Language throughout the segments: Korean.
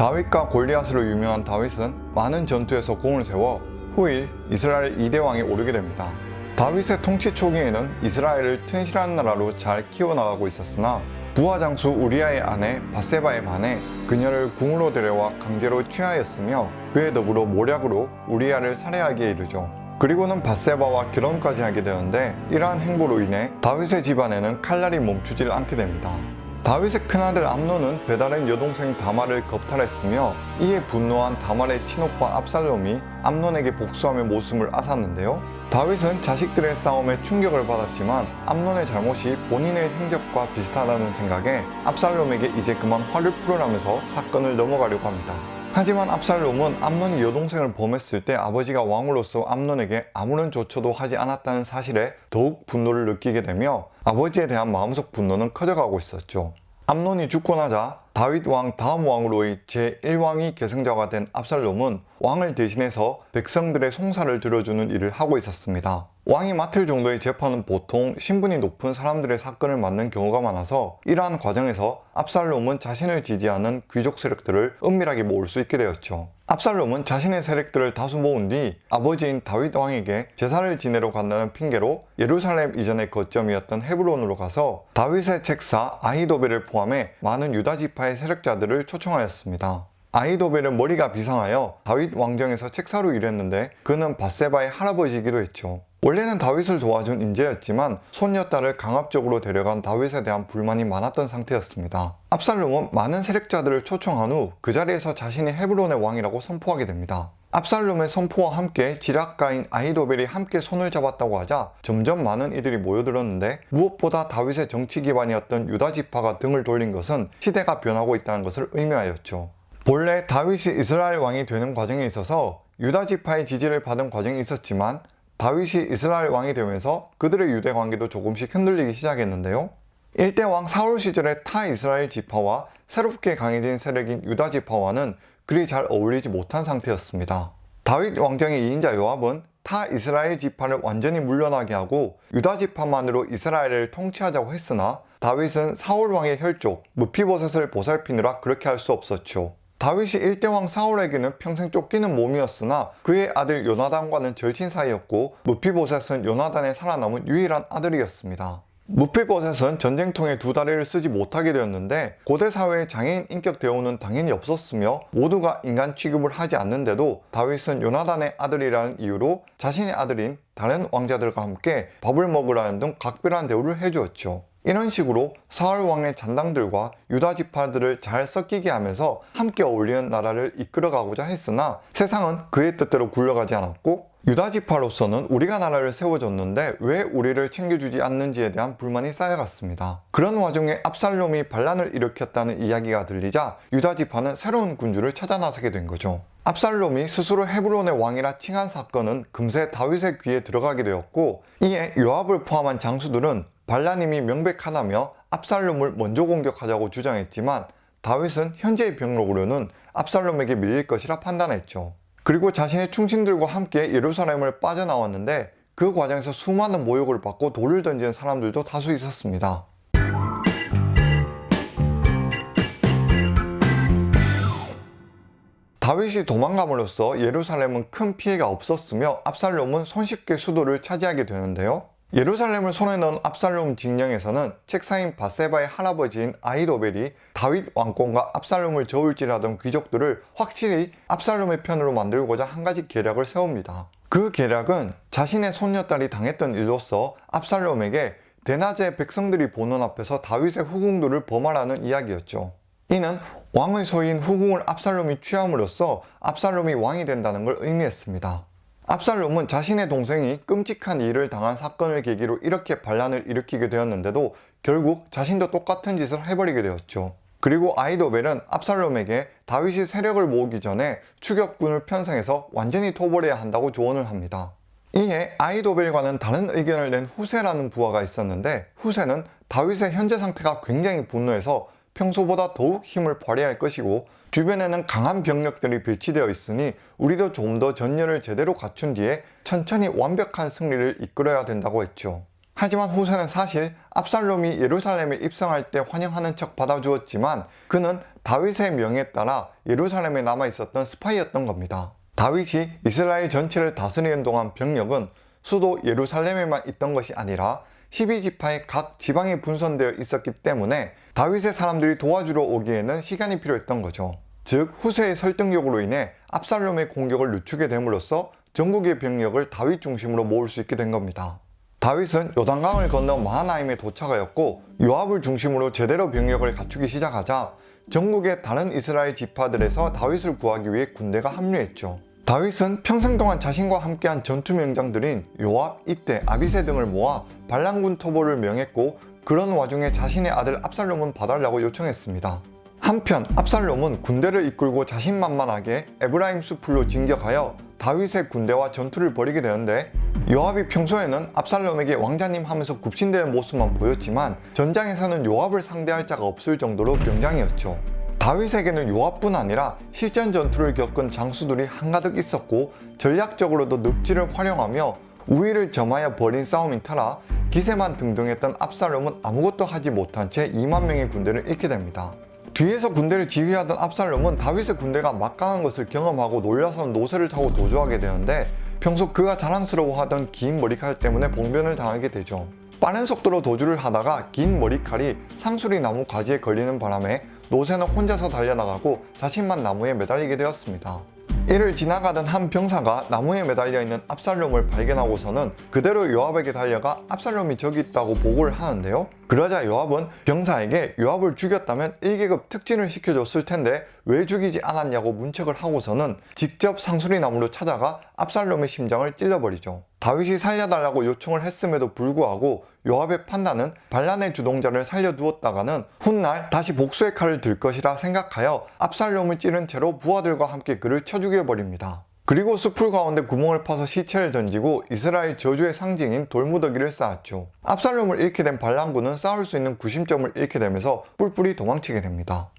다윗과 골리앗으로 유명한 다윗은 많은 전투에서 공을 세워 후일 이스라엘 2대 왕이 오르게 됩니다. 다윗의 통치 초기에는 이스라엘을 튼실한 나라로 잘 키워나가고 있었으나 부하 장수 우리아의 아내 바세바에 반해 그녀를 궁으로 데려와 강제로 취하였으며 그에 더불어 모략으로 우리아를 살해하기에 이르죠. 그리고는 바세바와 결혼까지 하게 되는데 이러한 행보로 인해 다윗의 집안에는 칼날이 멈추질 않게 됩니다. 다윗의 큰아들 암논은 배다른 여동생 다말을 겁탈했으며 이에 분노한 다말의 친오빠 압살롬이 암논에게 복수하며 목숨을 앗았는데요. 다윗은 자식들의 싸움에 충격을 받았지만 암논의 잘못이 본인의 행적과 비슷하다는 생각에 압살롬에게 이제 그만 화를 풀어라면서 사건을 넘어가려고 합니다. 하지만 압살롬은 암논이 여동생을 범했을 때 아버지가 왕으로서 암논에게 아무런 조처도 하지 않았다는 사실에 더욱 분노를 느끼게 되며 아버지에 대한 마음속 분노는 커져가고 있었죠. 암논이 죽고 나자 다윗 왕 다음 왕으로의 제1왕이 계승자가 된 압살롬은 왕을 대신해서 백성들의 송사를 들어주는 일을 하고 있었습니다. 왕이 맡을 정도의 재판은 보통 신분이 높은 사람들의 사건을 맡는 경우가 많아서 이러한 과정에서 압살롬은 자신을 지지하는 귀족 세력들을 은밀하게 모을 수 있게 되었죠. 압살롬은 자신의 세력들을 다수 모은 뒤 아버지인 다윗 왕에게 제사를 지내러 간다는 핑계로 예루살렘 이전의 거점이었던 헤브론으로 가서 다윗의 책사 아히도벨을 포함해 많은 유다 지파의 세력자들을 초청하였습니다. 아히도벨은 머리가 비상하여 다윗 왕정에서 책사로 일했는데 그는 바세바의 할아버지이기도 했죠. 원래는 다윗을 도와준 인재였지만 손녀딸을 강압적으로 데려간 다윗에 대한 불만이 많았던 상태였습니다. 압살롬은 많은 세력자들을 초청한 후 그 자리에서 자신이 헤브론의 왕이라고 선포하게 됩니다. 압살롬의 선포와 함께 지략가인 아히도벨이 함께 손을 잡았다고 하자 점점 많은 이들이 모여들었는데 무엇보다 다윗의 정치 기반이었던 유다 지파가 등을 돌린 것은 시대가 변하고 있다는 것을 의미하였죠. 본래 다윗이 이스라엘 왕이 되는 과정에 있어서 유다 지파의 지지를 받은 과정이 있었지만 다윗이 이스라엘 왕이 되면서 그들의 유대 관계도 조금씩 흔들리기 시작했는데요. 일대 왕 사울 시절의 타 이스라엘 지파와 새롭게 강해진 세력인 유다 지파와는 그리 잘 어울리지 못한 상태였습니다. 다윗 왕정의 2인자 요압은 타 이스라엘 지파를 완전히 물러나게 하고 유다 지파만으로 이스라엘을 통치하자고 했으나 다윗은 사울 왕의 혈족 무피보셋을 보살피느라 그렇게 할 수 없었죠. 다윗이 일대왕 사울에게는 평생 쫓기는 몸이었으나 그의 아들 요나단과는 절친 사이였고 무피보셋은 요나단의 살아남은 유일한 아들이었습니다. 무피보셋은 전쟁통에 두 다리를 쓰지 못하게 되었는데 고대 사회의 장애인 인격 대우는 당연히 없었으며 모두가 인간 취급을 하지 않는데도 다윗은 요나단의 아들이라는 이유로 자신의 아들인 다른 왕자들과 함께 밥을 먹으라는 등 각별한 대우를 해주었죠. 이런 식으로 사울 왕의 잔당들과 유다 지파들을 잘 섞이게 하면서 함께 어울리는 나라를 이끌어가고자 했으나 세상은 그의 뜻대로 굴러가지 않았고 유다 지파로서는 우리가 나라를 세워줬는데 왜 우리를 챙겨주지 않는지에 대한 불만이 쌓여갔습니다. 그런 와중에 압살롬이 반란을 일으켰다는 이야기가 들리자 유다 지파는 새로운 군주를 찾아 나서게 된 거죠. 압살롬이 스스로 헤브론의 왕이라 칭한 사건은 금세 다윗의 귀에 들어가게 되었고 이에 요압을 포함한 장수들은 반란임이 명백하다며 압살롬을 먼저 공격하자고 주장했지만 다윗은 현재의 병력으로는 압살롬에게 밀릴 것이라 판단했죠. 그리고 자신의 충신들과 함께 예루살렘을 빠져나왔는데 그 과정에서 수많은 모욕을 받고 돌을 던지는 사람들도 다수 있었습니다. 다윗이 도망감으로써 예루살렘은 큰 피해가 없었으며 압살롬은 손쉽게 수도를 차지하게 되는데요. 예루살렘을 손에 넣은 압살롬 징령에서는 책사인 바세바의 할아버지인 아이도벨이 다윗 왕권과 압살롬을 저울질하던 귀족들을 확실히 압살롬의 편으로 만들고자 한 가지 계략을 세웁니다. 그 계략은 자신의 손녀딸이 당했던 일로서 압살롬에게 대낮에 백성들이 보는 앞에서 다윗의 후궁들을 범하라는 이야기였죠. 이는 왕의 소유인 후궁을 압살롬이 취함으로써 압살롬이 왕이 된다는 걸 의미했습니다. 압살롬은 자신의 동생이 끔찍한 일을 당한 사건을 계기로 이렇게 반란을 일으키게 되었는데도 결국 자신도 똑같은 짓을 해버리게 되었죠. 그리고 아이도벨은 압살롬에게 다윗이 세력을 모으기 전에 추격군을 편성해서 완전히 토벌해야 한다고 조언을 합니다. 이에 아이도벨과는 다른 의견을 낸 후세라는 부하가 있었는데 후세는 다윗의 현재 상태가 굉장히 분노해서 평소보다 더욱 힘을 발휘할 것이고 주변에는 강한 병력들이 배치되어 있으니 우리도 좀 더 전열을 제대로 갖춘 뒤에 천천히 완벽한 승리를 이끌어야 된다고 했죠. 하지만 후세는 사실 압살롬이 예루살렘에 입성할 때 환영하는 척 받아주었지만 그는 다윗의 명에 따라 예루살렘에 남아 있었던 스파이였던 겁니다. 다윗이 이스라엘 전체를 다스리는 동안 병력은 수도 예루살렘에만 있던 것이 아니라 12지파의 각 지방에 분산되어 있었기 때문에 다윗의 사람들이 도와주러 오기에는 시간이 필요했던 거죠. 즉 후세의 설득력으로 인해 압살롬의 공격을 늦추게 됨으로써 전국의 병력을 다윗 중심으로 모을 수 있게 된 겁니다. 다윗은 요단강을 건너 마하나임에 도착하였고 요압을 중심으로 제대로 병력을 갖추기 시작하자 전국의 다른 이스라엘 지파들에서 다윗을 구하기 위해 군대가 합류했죠. 다윗은 평생 동안 자신과 함께한 전투 명장들인 요압, 이때, 아비세 등을 모아 반란군 토벌을 명했고 그런 와중에 자신의 아들 압살롬은 봐달라고 요청했습니다. 한편 압살롬은 군대를 이끌고 자신만만하게 에브라임 숲으로 진격하여 다윗의 군대와 전투를 벌이게 되는데 요압이 평소에는 압살롬에게 왕자님 하면서 굽신대는 모습만 보였지만 전장에서는 요압을 상대할 자가 없을 정도로 명장이었죠. 다윗에게는 요압뿐 아니라 실전 전투를 겪은 장수들이 한가득 있었고 전략적으로도 늪지를 활용하며 우위를 점하여 벌인 싸움인 터라 기세만 등등했던 압살롬은 아무것도 하지 못한 채 2만 명의 군대를 잃게 됩니다. 뒤에서 군대를 지휘하던 압살롬은 다윗의 군대가 막강한 것을 경험하고 놀라서는 노새를 타고 도주하게 되는데 평소 그가 자랑스러워하던 긴 머리칼 때문에 봉변을 당하게 되죠. 빠른 속도로 도주를 하다가 긴 머리칼이 상수리 나무 가지에 걸리는 바람에 노새는 혼자서 달려나가고 자신만 나무에 매달리게 되었습니다. 이를 지나가던 한 병사가 나무에 매달려 있는 압살롬을 발견하고서는 그대로 요압에게 달려가 압살롬이 저기 있다고 보고를 하는데요. 그러자 요압은 병사에게 요압을 죽였다면 1계급 특진을 시켜줬을 텐데 왜 죽이지 않았냐고 문책을 하고서는 직접 상수리 나무로 찾아가 압살롬의 심장을 찔러버리죠. 다윗이 살려달라고 요청을 했음에도 불구하고 요압의 판단은 반란의 주동자를 살려두었다가는 훗날 다시 복수의 칼을 들 것이라 생각하여 압살롬을 찌른 채로 부하들과 함께 그를 쳐 죽여버립니다. 그리고 숲풀 가운데 구멍을 파서 시체를 던지고 이스라엘 저주의 상징인 돌무더기를 쌓았죠. 압살롬을 잃게 된 반란군은 싸울 수 있는 구심점을 잃게 되면서 뿔뿔이 도망치게 됩니다.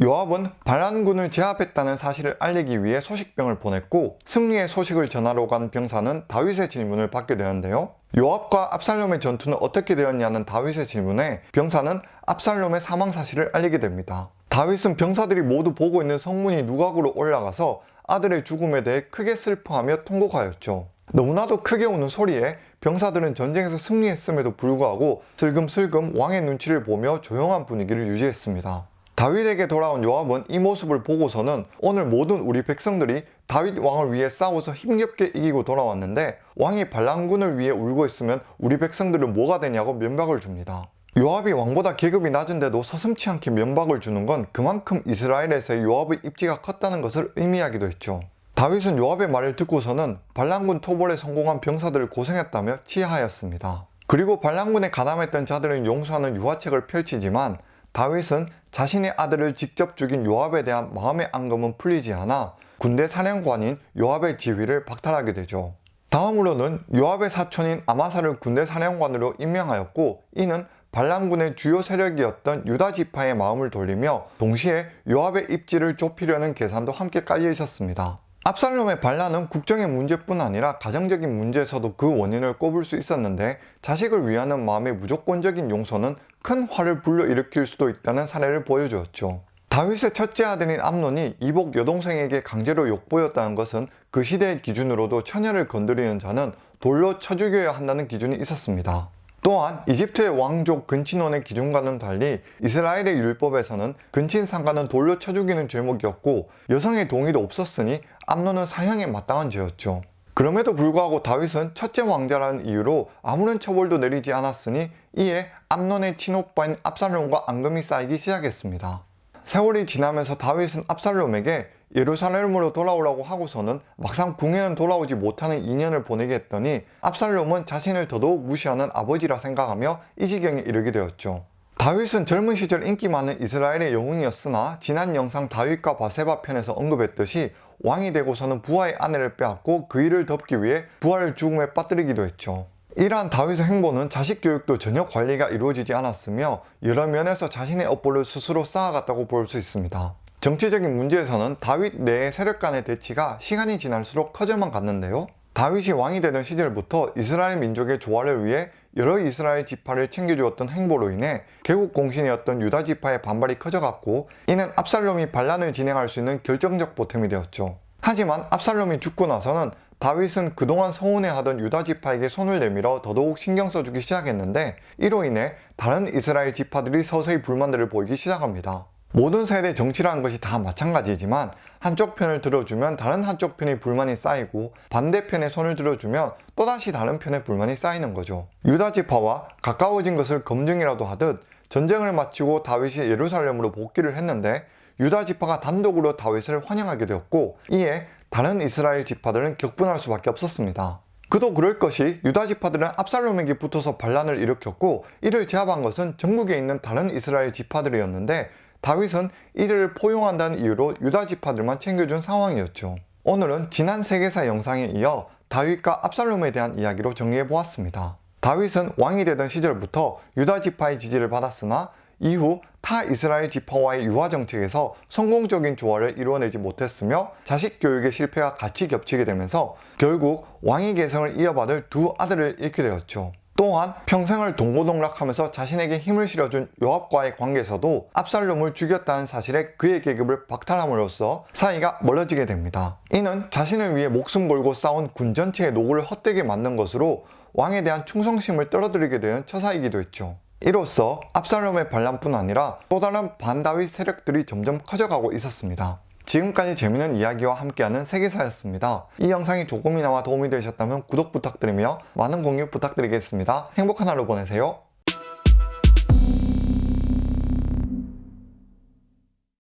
요압은 반란군을 제압했다는 사실을 알리기 위해 소식병을 보냈고 승리의 소식을 전하러 간 병사는 다윗의 질문을 받게 되는데요. 요압과 압살롬의 전투는 어떻게 되었냐는 다윗의 질문에 병사는 압살롬의 사망 사실을 알리게 됩니다. 다윗은 병사들이 모두 보고 있는 성문이 누각으로 올라가서 아들의 죽음에 대해 크게 슬퍼하며 통곡하였죠. 너무나도 크게 우는 소리에 병사들은 전쟁에서 승리했음에도 불구하고 슬금슬금 왕의 눈치를 보며 조용한 분위기를 유지했습니다. 다윗에게 돌아온 요압은 이 모습을 보고서는 오늘 모든 우리 백성들이 다윗 왕을 위해 싸워서 힘겹게 이기고 돌아왔는데 왕이 반란군을 위해 울고 있으면 우리 백성들은 뭐가 되냐고 면박을 줍니다. 요압이 왕보다 계급이 낮은데도 서슴치 않게 면박을 주는 건 그만큼 이스라엘에서의 요압의 입지가 컸다는 것을 의미하기도 했죠. 다윗은 요압의 말을 듣고서는 반란군 토벌에 성공한 병사들을 고생했다며 치하하였습니다. 그리고 반란군에 가담했던 자들은 용서하는 유화책을 펼치지만 다윗은 자신의 아들을 직접 죽인 요압에 대한 마음의 앙금은 풀리지 않아 군대 사령관인 요압의 지위를 박탈하게 되죠. 다음으로는 요압의 사촌인 아마사를 군대 사령관으로 임명하였고 이는 반란군의 주요 세력이었던 유다 지파의 마음을 돌리며 동시에 요압의 입지를 좁히려는 계산도 함께 깔려 있었습니다. 압살롬의 반란은 국정의 문제뿐 아니라 가정적인 문제에서도 그 원인을 꼽을 수 있었는데 자식을 위하는 마음의 무조건적인 용서는 큰 화를 불러일으킬 수도 있다는 사례를 보여주었죠. 다윗의 첫째 아들인 암논이 이복 여동생에게 강제로 욕보였다는 것은 그 시대의 기준으로도 처녀를 건드리는 자는 돌로 쳐 죽여야 한다는 기준이 있었습니다. 또한 이집트의 왕족 근친원의 기준과는 달리 이스라엘의 율법에서는 근친 상가는 돌로 쳐 죽이는 죄목이었고 여성의 동의도 없었으니 암논은 사형에 마땅한 죄였죠. 그럼에도 불구하고 다윗은 첫째 왕자라는 이유로 아무런 처벌도 내리지 않았으니 이에 암논의 친오빠인 압살롬과 앙금이 쌓이기 시작했습니다. 세월이 지나면서 다윗은 압살롬에게 예루살렘으로 돌아오라고 하고서는 막상 궁에는 돌아오지 못하는 2년을 보내게 했더니 압살롬은 자신을 더더욱 무시하는 아버지라 생각하며 이 지경에 이르게 되었죠. 다윗은 젊은 시절 인기 많은 이스라엘의 영웅이었으나 지난 영상 다윗과 바세바 편에서 언급했듯이 왕이 되고서는 부하의 아내를 빼앗고 그 일을 덮기 위해 부하를 죽음에 빠뜨리기도 했죠. 이러한 다윗의 행보는 자식 교육도 전혀 관리가 이루어지지 않았으며 여러 면에서 자신의 업보를 스스로 쌓아갔다고 볼 수 있습니다. 정치적인 문제에서는 다윗 내의 세력 간의 대치가 시간이 지날수록 커져만 갔는데요. 다윗이 왕이 되던 시절부터 이스라엘 민족의 조화를 위해 여러 이스라엘 지파를 챙겨주었던 행보로 인해 개국 공신이었던 유다 지파의 반발이 커져갔고 이는 압살롬이 반란을 진행할 수 있는 결정적 보탬이 되었죠. 하지만 압살롬이 죽고 나서는 다윗은 그동안 서운해하던 유다 지파에게 손을 내밀어 더더욱 신경 써주기 시작했는데 이로 인해 다른 이스라엘 지파들이 서서히 불만들을 보이기 시작합니다. 모든 세대 정치라는 것이 다 마찬가지지만 한쪽 편을 들어주면 다른 한쪽 편의 불만이 쌓이고 반대편에 손을 들어주면 또다시 다른 편의 불만이 쌓이는 거죠. 유다 지파와 가까워진 것을 검증이라도 하듯 전쟁을 마치고 다윗이 예루살렘으로 복귀를 했는데 유다 지파가 단독으로 다윗을 환영하게 되었고 이에 다른 이스라엘 지파들은 격분할 수밖에 없었습니다. 그도 그럴 것이 유다 지파들은 압살롬에게 붙어서 반란을 일으켰고 이를 제압한 것은 전국에 있는 다른 이스라엘 지파들이었는데 다윗은 이들을 포용한다는 이유로 유다 지파들만 챙겨준 상황이었죠. 오늘은 지난 세계사 영상에 이어 다윗과 압살롬에 대한 이야기로 정리해 보았습니다. 다윗은 왕이 되던 시절부터 유다 지파의 지지를 받았으나 이후 타 이스라엘 지파와의 유화 정책에서 성공적인 조화를 이루어내지 못했으며 자식 교육의 실패가 같이 겹치게 되면서 결국 왕위 계승을 이어받을 두 아들을 잃게 되었죠. 또한 평생을 동고동락하면서 자신에게 힘을 실어준 요압과의 관계에서도 압살롬을 죽였다는 사실에 그의 계급을 박탈함으로써 사이가 멀어지게 됩니다. 이는 자신을 위해 목숨 걸고 싸운 군 전체의 노고를 헛되게 만든 것으로 왕에 대한 충성심을 떨어뜨리게 되는 처사이기도 했죠. 이로써 압살롬의 반란뿐 아니라 또 다른 반다윗 세력들이 점점 커져가고 있었습니다. 지금까지 재밌는 이야기와 함께하는 세계사였습니다. 이 영상이 조금이나마 도움이 되셨다면 구독 부탁드리며 많은 공유 부탁드리겠습니다. 행복한 하루 보내세요.